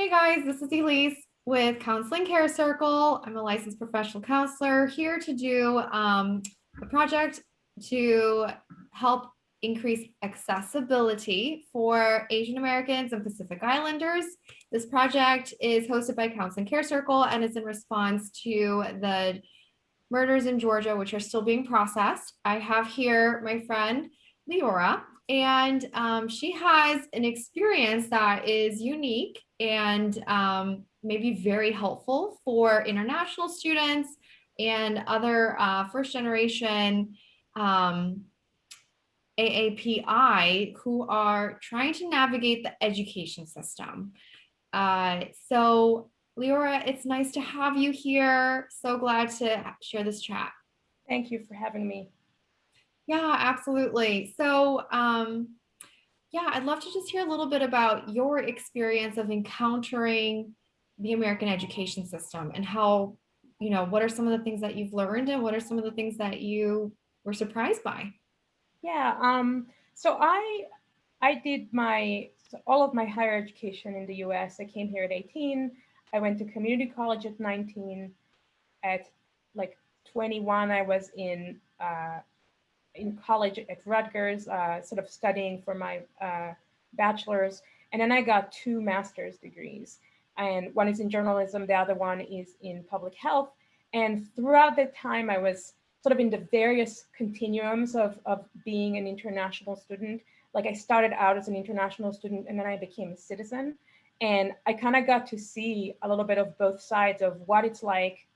Hey guys, this is Elise with Counseling Care Circle. I'm a licensed professional counselor here to do um, a project to help increase accessibility for Asian Americans and Pacific Islanders. This project is hosted by Counseling Care Circle and is in response to the murders in Georgia, which are still being processed. I have here my friend Leora, and um, she has an experience that is unique and um, maybe very helpful for international students and other uh, first generation um, AAPI who are trying to navigate the education system. Uh, so Leora, it's nice to have you here. So glad to share this chat. Thank you for having me. Yeah, absolutely. So um, yeah, I'd love to just hear a little bit about your experience of encountering the American education system and how, you know, what are some of the things that you've learned and what are some of the things that you were surprised by? Yeah, um, so I I did my all of my higher education in the US. I came here at 18. I went to community college at 19. At like 21, I was in uh, in college at Rutgers, uh, sort of studying for my uh, bachelor's. And then I got two master's degrees. And one is in journalism, the other one is in public health. And throughout that time, I was sort of in the various continuums of, of being an international student. Like I started out as an international student and then I became a citizen. And I kind of got to see a little bit of both sides of what it's like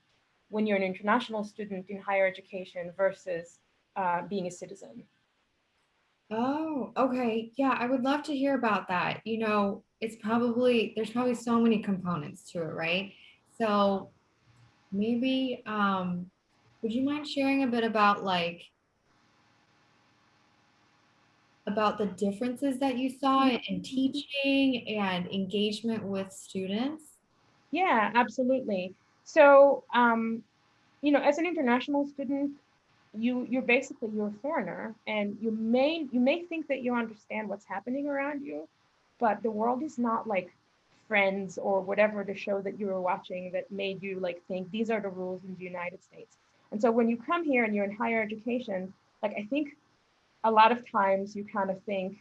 when you're an international student in higher education versus uh, being a citizen. Oh, okay. Yeah, I would love to hear about that. You know, it's probably, there's probably so many components to it, right? So maybe, um, would you mind sharing a bit about like, about the differences that you saw in teaching and engagement with students? Yeah, absolutely. So, um, you know, as an international student, you you're basically you're a foreigner and you may you may think that you understand what's happening around you but the world is not like friends or whatever the show that you were watching that made you like think these are the rules in the united states. And so when you come here and you're in higher education like i think a lot of times you kind of think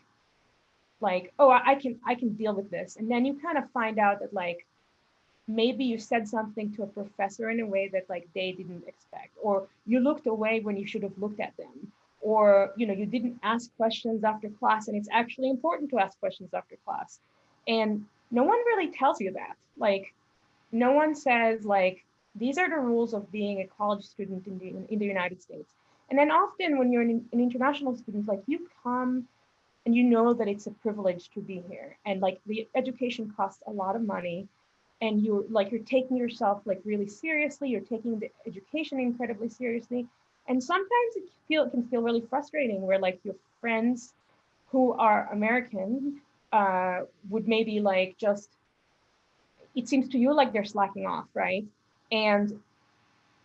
like oh i can i can deal with this. And then you kind of find out that like maybe you said something to a professor in a way that like they didn't expect or you looked away when you should have looked at them or you know you didn't ask questions after class and it's actually important to ask questions after class. And no one really tells you that. Like no one says like these are the rules of being a college student in the in the united states. And then often when you're an, an international student like you come and you know that it's a privilege to be here. And like the education costs a lot of money and you're like you're taking yourself like really seriously you're taking the education incredibly seriously. And sometimes it feel it can feel really frustrating where like your friends who are american uh, would maybe like just it seems to you like they're slacking off right? And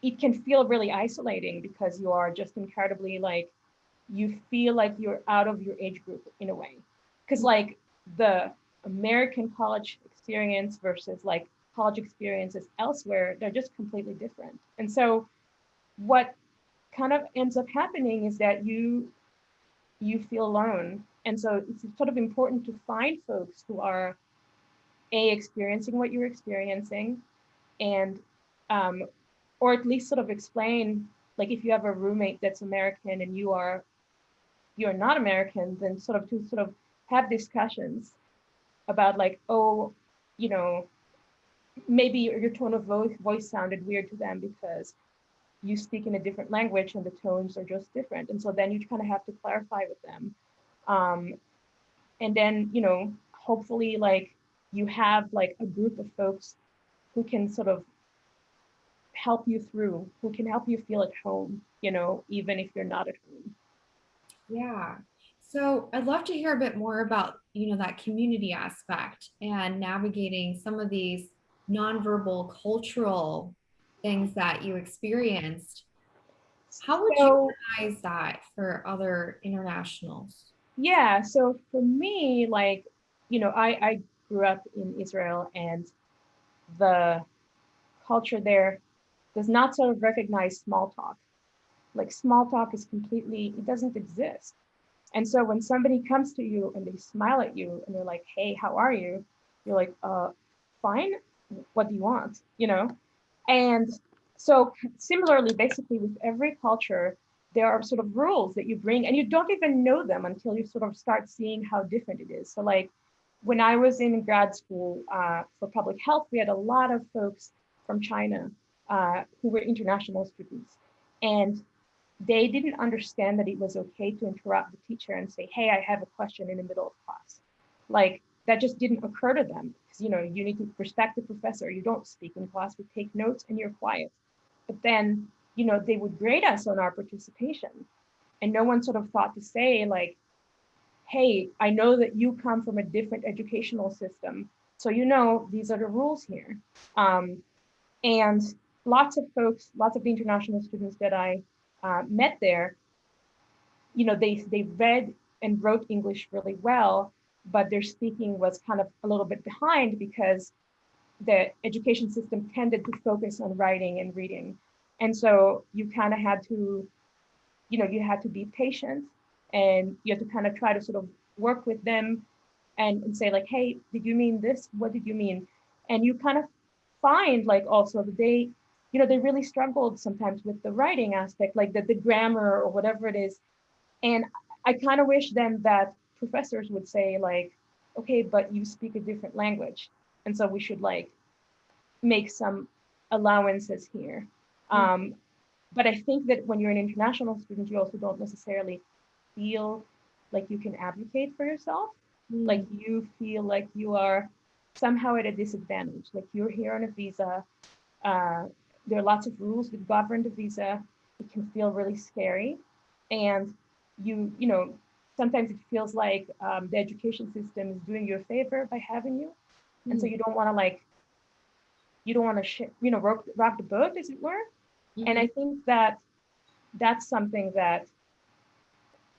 it can feel really isolating because you are just incredibly like you feel like you're out of your age group in a way. Because like the american college experience versus like college experiences elsewhere, they're just completely different. And so what kind of ends up happening is that you you feel alone. And so it's sort of important to find folks who are a experiencing what you're experiencing and um, or at least sort of explain like if you have a roommate that's American and you are you're not American, then sort of to sort of have discussions about like, oh, you know, maybe your, tone of voice, voice sounded weird to them because you speak in a different language and the tones are just different. And so then you kind of have to clarify with them. Um, and then, you know, hopefully like you have like a group of folks who can sort of help you through, who can help you feel at home, you know, even if you're not at home. Yeah. So I'd love to hear a bit more about, you know, that community aspect and navigating some of these nonverbal cultural things that you experienced. How would so, you organize that for other internationals? Yeah, so for me, like, you know, I, I grew up in Israel and the culture there does not sort of recognize small talk. Like small talk is completely, it doesn't exist. And so when somebody comes to you and they smile at you and they're like, hey, how are you? You're like, uh, fine. What do you want? You know? And so similarly, basically with every culture, there are sort of rules that you bring and you don't even know them until you sort of start seeing how different it is. So like when I was in grad school uh, for public health, we had a lot of folks from China uh, who were international students. And they didn't understand that it was okay to interrupt the teacher and say, hey, I have a question in the middle of class. Like that just didn't occur to them because, you know, you need to respect the professor. You don't speak in class, you take notes and you're quiet. But then, you know, they would grade us on our participation. And no one sort of thought to say like, hey, I know that you come from a different educational system. So you know, these are the rules here. Um, and lots of folks, lots of the international students that I uh, met there, you know, they, they read and wrote English really well, but their speaking was kind of a little bit behind because the education system tended to focus on writing and reading. And so you kind of had to, you know, you had to be patient and you had to kind of try to sort of work with them and, and say like, hey, did you mean this? What did you mean? And you kind of find like also that they you know, they really struggled sometimes with the writing aspect, like the, the grammar or whatever it is. And I kind of wish then that professors would say like, okay, but you speak a different language. And so we should like make some allowances here. Mm -hmm. um, but I think that when you're an international student, you also don't necessarily feel like you can advocate for yourself. Mm -hmm. Like you feel like you are somehow at a disadvantage. Like you're here on a visa, uh, there are lots of rules that govern the visa. It can feel really scary. And you, you know, sometimes it feels like um, the education system is doing you a favor by having you. Mm. And so hmm. you don't want to like, you don't want to, you know, rock, rock the boat as it were. Mm. And I think that that's something that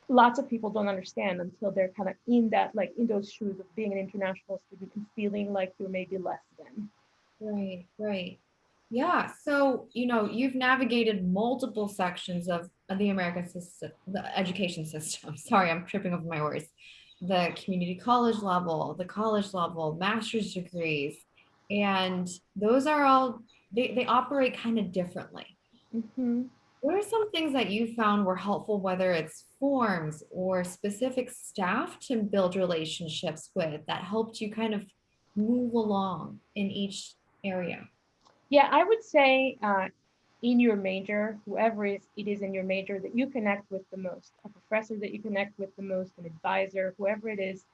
lots of people don't understand until they're kind of in that, like in those shoes of being an international student and feeling like you're maybe less than. Right, right. Yeah, so you know you've navigated multiple sections of, of the American system, the education system. Sorry, I'm tripping over my words. The community college level, the college level, master's degrees, and those are all they they operate kind of differently. Mm -hmm. What are some things that you found were helpful, whether it's forms or specific staff to build relationships with that helped you kind of move along in each area? Yeah, I would say uh, in your major, whoever is, it is in your major that you connect with the most, a professor that you connect with the most, an advisor, whoever it is,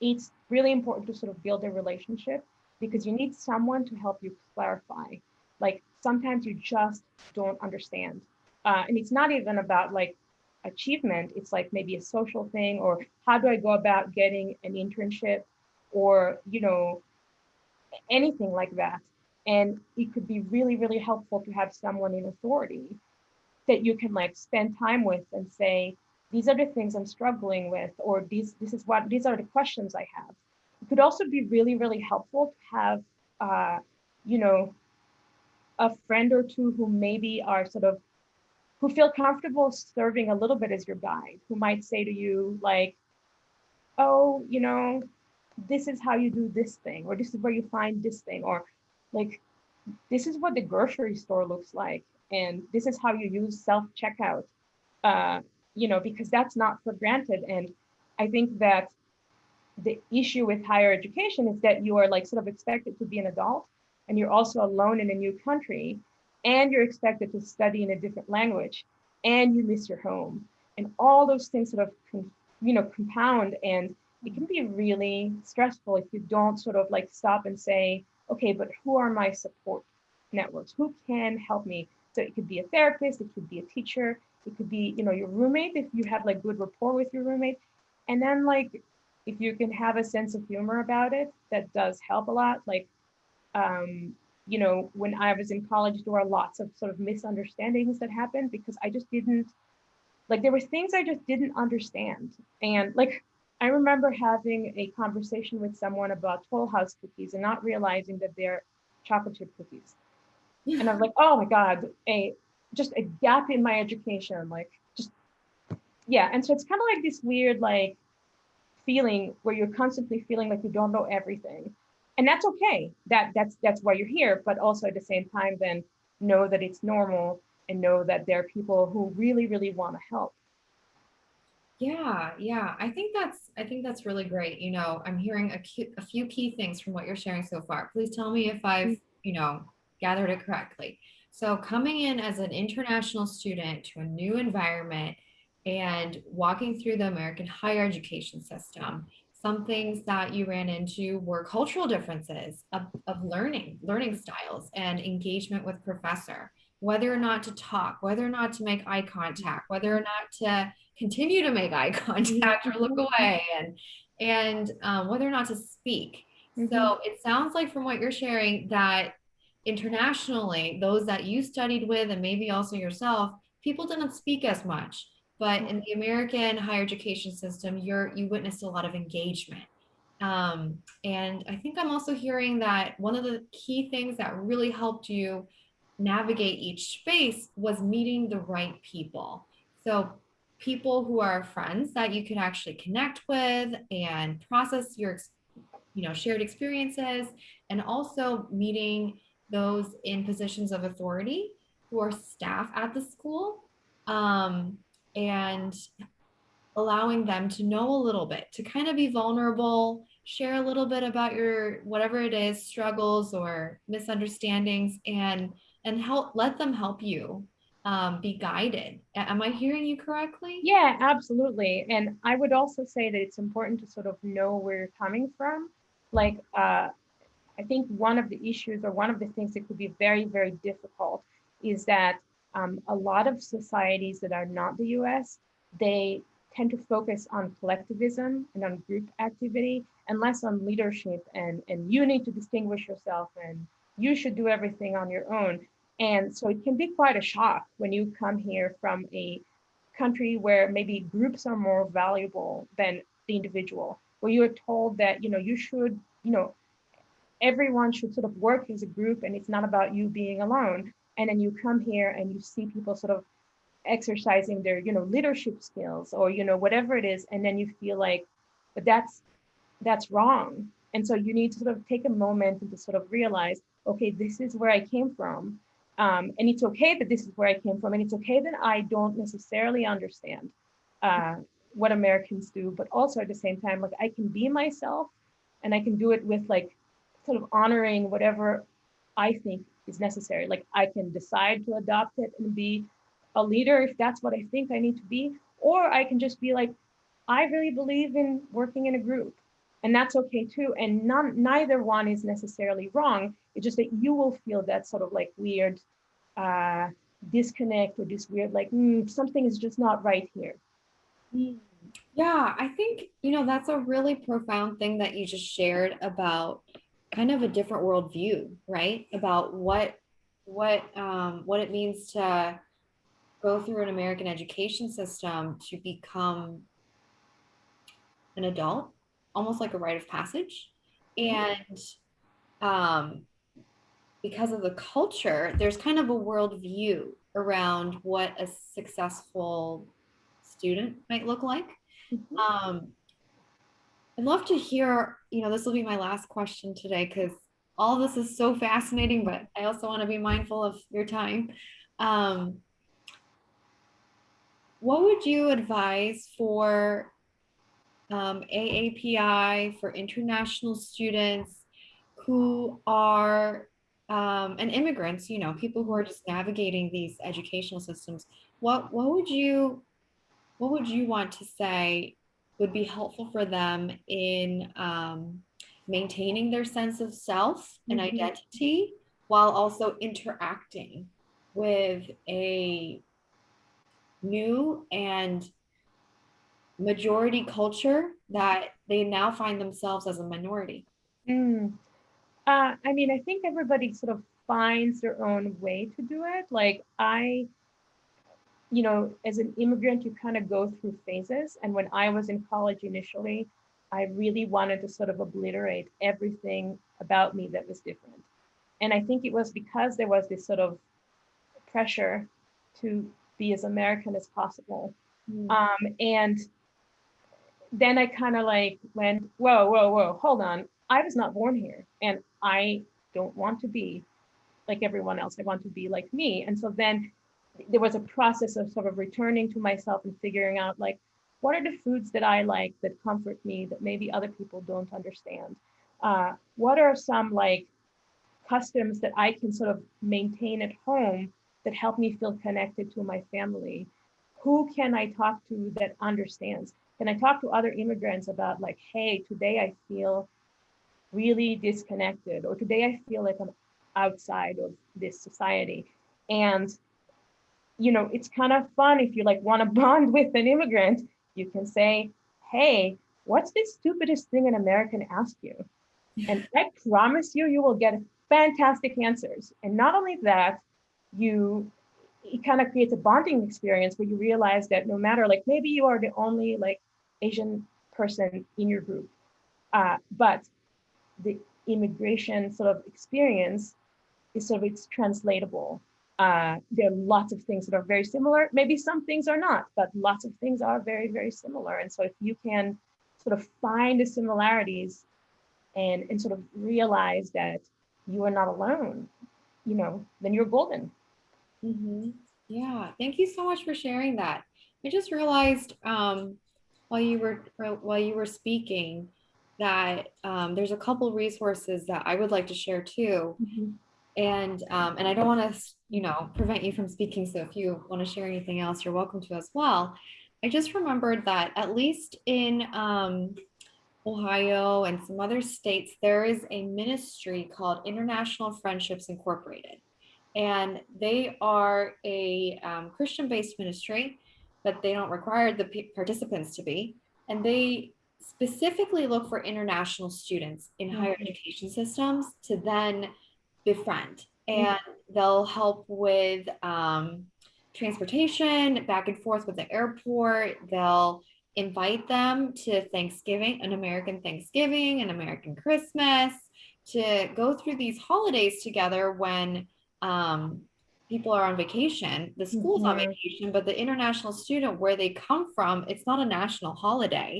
it's really important to sort of build a relationship because you need someone to help you clarify. Like sometimes you just don't understand. Uh, and it's not even about like achievement, it's like maybe a social thing or how do I go about getting an internship or, you know, anything like that. And it could be really, really helpful to have someone in authority that you can like spend time with and say, these are the things I'm struggling with, or these, this is what, these are the questions I have. It could also be really, really helpful to have, uh, you know, a friend or two who maybe are sort of, who feel comfortable serving a little bit as your guide, who might say to you like, oh, you know, this is how you do this thing, or this is where you find this thing, or like this is what the grocery store looks like and this is how you use self checkout uh, you know because that's not for granted. And i think that the issue with higher education is that you are like sort of expected to be an adult and you're also alone in a new country and you're expected to study in a different language and you miss your home and all those things sort of you know compound and it can be really stressful if you don't sort of like stop and say okay, but who are my support networks? Who can help me? So it could be a therapist, it could be a teacher, it could be, you know, your roommate if you have like good rapport with your roommate. And then like, if you can have a sense of humor about it, that does help a lot. Like, um, you know, when I was in college, there were lots of sort of misunderstandings that happened because I just didn't, like there were things I just didn't understand. And like, I remember having a conversation with someone about Toll House cookies and not realizing that they're chocolate chip cookies. And I was like, oh my God, a just a gap in my education. Like just yeah. And so it's kind of like this weird like feeling where you're constantly feeling like you don't know everything. And that's okay. That that's that's why you're here. But also at the same time, then know that it's normal and know that there are people who really, really want to help. Yeah, yeah. I think that's I think that's really great. You know, I'm hearing a, a few key things from what you're sharing so far. Please tell me if I've, mm. you know, gathered it correctly. So coming in as an international student to a new environment and walking through the American higher education system, some things that you ran into were cultural differences of, of learning, learning styles and engagement with professor, whether or not to talk, whether or not to make eye contact, whether or not to continue to make eye contact or look away and and um, whether or not to speak. Mm-hmm. So it sounds like from what you're sharing that internationally, those that you studied with and maybe also yourself, people didn't speak as much. But in the American higher education system, you're you witnessed a lot of engagement. Um, and I think I'm also hearing that one of the key things that really helped you navigate each space was meeting the right people. So people who are friends that you can actually connect with and process your you know shared experiences and also meeting those in positions of authority who are staff at the school um, and allowing them to know a little bit to kind of be vulnerable share a little bit about your whatever it is struggles or misunderstandings and and help let them help you um, be guided. Am I hearing you correctly? Yeah, absolutely. And I would also say that it's important to sort of know where you're coming from. Like, uh, I think one of the issues or one of the things that could be very, very difficult is that um, a lot of societies that are not the US, they tend to focus on collectivism and on group activity and less on leadership and, and you need to distinguish yourself and you should do everything on your own. And so it can be quite a shock when you come here from a country where maybe groups are more valuable than the individual, where you're told that, you know, you should, you know, everyone should sort of work as a group and it's not about you being alone. And then you come here and you see people sort of exercising their, you know, leadership skills or, you know, whatever it is. And then you feel like, but that's, that's wrong. And so you need to sort of take a moment and to sort of realize, okay, this is where I came from um, and it's okay that this is where I came from, and it's okay that I don't necessarily understand uh, what Americans do, but also at the same time, like I can be myself, and I can do it with like sort of honoring whatever I think is necessary. Like I can decide to adopt it and be a leader if that's what I think I need to be, or I can just be like, I really believe in working in a group, and that's okay too. And none, neither one is necessarily wrong. It's just that you will feel that sort of like weird uh, disconnect or this weird like mm, something is just not right here. Mm. Yeah, I think you know that's a really profound thing that you just shared about kind of a different worldview, right? About what what um, what it means to go through an American education system to become an adult, almost like a rite of passage, and um, because of the culture, there's kind of a worldview around what a successful student might look like. Mm-hmm. Um, I'd love to hear, you know, this will be my last question today because all this is so fascinating, but I also want to be mindful of your time. Um, what would you advise for um, AAPI, for international students who are um, and immigrants, you know, people who are just navigating these educational systems, what what would you what would you want to say would be helpful for them in um, maintaining their sense of self and mm-hmm. identity while also interacting with a new and majority culture that they now find themselves as a minority? Mm. Uh, I mean, I think everybody sort of finds their own way to do it. Like I, you know, as an immigrant, you kind of go through phases. And when I was in college initially, I really wanted to sort of obliterate everything about me that was different. And I think it was because there was this sort of pressure to be as American as possible. Mm. Um, and then I kind of like went, whoa, whoa, whoa, hold on. I was not born here and I don't want to be like everyone else. I want to be like me. And so then there was a process of sort of returning to myself and figuring out like, what are the foods that I like that comfort me that maybe other people don't understand? Uh, what are some like customs that I can sort of maintain at home that help me feel connected to my family? Who can I talk to that understands? Can I talk to other immigrants about like, hey, today I feel really disconnected, or today I feel like I'm outside of this society. And, you know, it's kind of fun if you like want to bond with an immigrant, you can say, hey, what's the stupidest thing an American asked you? And I promise you, you will get fantastic answers. And not only that, you it kind of creates a bonding experience where you realize that no matter like maybe you are the only like Asian person in your group, uh, but the immigration sort of experience is sort of it's translatable. Uh, there are lots of things that are very similar. Maybe some things are not, but lots of things are very, very similar. And so if you can sort of find the similarities and, and sort of realize that you are not alone, you know, then you're golden. Mm -hmm. Yeah, thank you so much for sharing that. I just realized um, while you were while you were speaking that um, there's a couple resources that I would like to share too. Mm -hmm. And um, and I don't want to, you know, prevent you from speaking. So if you want to share anything else, you're welcome to as well. I just remembered that at least in um, Ohio and some other states, there is a ministry called International Friendships Incorporated. And they are a um, Christian-based ministry, but they don't require the participants to be. And they specifically look for international students in higher mm-hmm. education systems to then befriend mm-hmm. and they'll help with um, transportation back and forth with the airport. They'll invite them to Thanksgiving, an American Thanksgiving, an American Christmas, to go through these holidays together when um, people are on vacation. The school's mm -hmm. on mm-hmm. vacation, but the international student, where they come from, it's not a national holiday.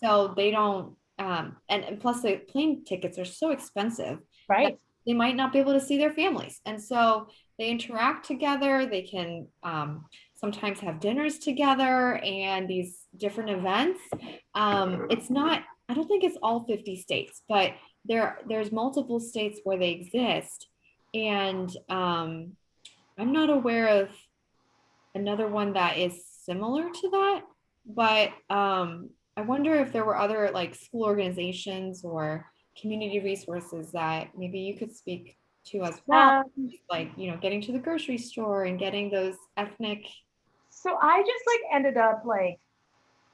So they don't, um, and, and plus the plane tickets are so expensive. Right they might not be able to see their families. And so they interact together. They can um, sometimes have dinners together and these different events. Um, it's not, I don't think it's all 50 states, but there there's multiple states where they exist. And um, I'm not aware of another one that is similar to that, but um, I wonder if there were other like school organizations or community resources that maybe you could speak to as well. Um, like you know getting to the grocery store and getting those ethnic so i just like ended up like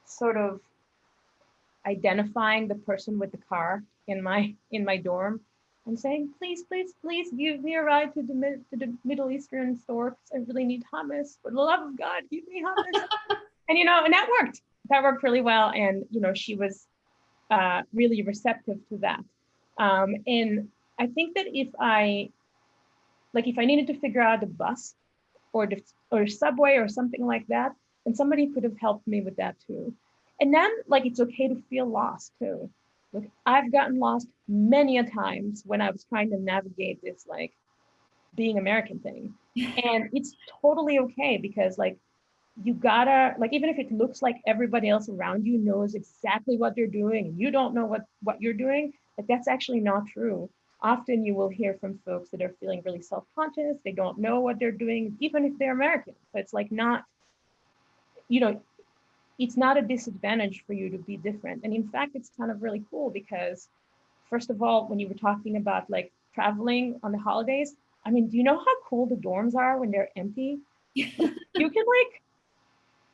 sort of identifying the person with the car in my in my dorm and saying please please please give me a ride to the, to the middle eastern store because i really need hummus for the love of god give me hummus and you know and that worked that worked really well and you know she was uh, really receptive to that. Um, and I think that if I, like if I needed to figure out the bus or the or subway or something like that, and somebody could have helped me with that too. And then like it's okay to feel lost too. Like I've gotten lost many a times when I was trying to navigate this like being American thing. and it's totally okay because like you gotta like even if it looks like everybody else around you knows exactly what they're doing and you don't know what what you're doing like that's actually not true often you will hear from folks that are feeling really self-conscious they don't know what they're doing even if they're american so it's like not you know it's not a disadvantage for you to be different and in fact it's kind of really cool because first of all when you were talking about like traveling on the holidays i mean do you know how cool the dorms are when they're empty you can like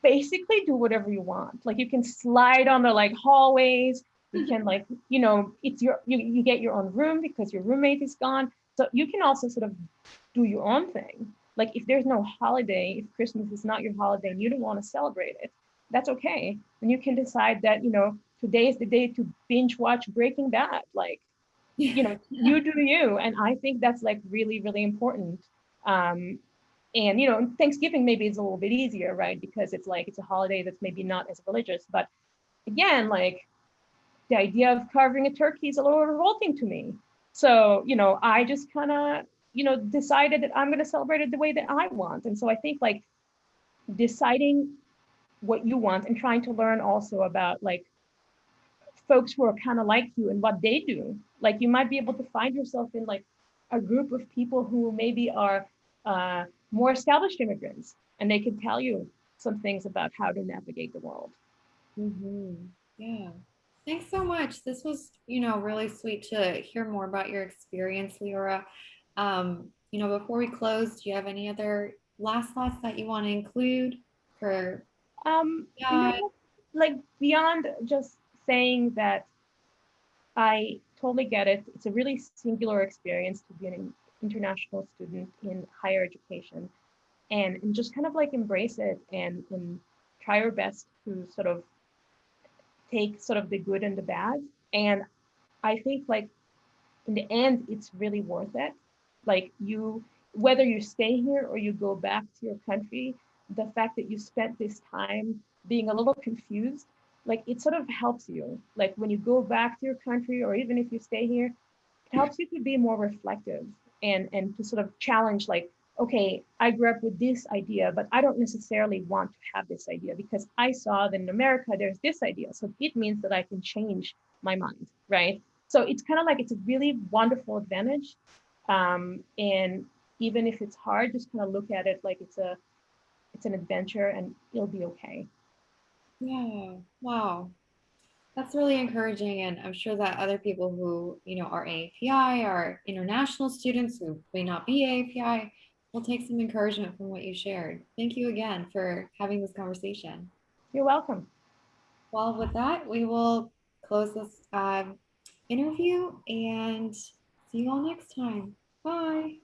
basically do whatever you want. Like you can slide on the like hallways. You can mm-hmm. like, you know, it's your, you, you get your own room because your roommate is gone. So you can also sort of do your own thing. Like if there's no holiday, if Christmas is not your holiday and you don't want to celebrate it, that's okay. And you can decide that, you know, today is the day to binge watch Breaking Bad. Like, you know, you do you. And I think that's like really, really important. Um, and you know, Thanksgiving maybe is a little bit easier, right? Because it's like it's a holiday that's maybe not as religious. But again, like the idea of carving a turkey is a little revolting to me. So, you know, I just kind of, you know, decided that I'm going to celebrate it the way that I want. And so I think like deciding what you want and trying to learn also about like folks who are kind of like you and what they do. Like you might be able to find yourself in like a group of people who maybe are uh, more established immigrants and they can tell you some things about how to navigate the world. Mm-hmm. Yeah. Thanks so much. This was, you know, really sweet to hear more about your experience, Leora. Um, you know, before we close, do you have any other last thoughts that you want to include for um, yeah. You know, like beyond just saying that I totally get it. It's a really singular experience to be an international student in higher education and, and just kind of like embrace it and, and try your best to sort of take sort of the good and the bad. And I think like in the end, it's really worth it. Like you, whether you stay here or you go back to your country, the fact that you spent this time being a little confused, like it sort of helps you. Like when you go back to your country or even if you stay here, it helps you to be more reflective and and to sort of challenge like okay i grew up with this idea but i don't necessarily want to have this idea because i saw that in america there's this idea so it means that i can change my mind right so it's kind of like it's a really wonderful advantage um, and even if it's hard just kind of look at it like it's a it's an adventure and you'll be okay yeah wow that's really encouraging. And I'm sure that other people who, you know, are AAPI, are international students who may not be AAPI, will take some encouragement from what you shared. Thank you again for having this conversation. You're welcome. Well, with that, we will close this uh, interview and see you all next time. Bye.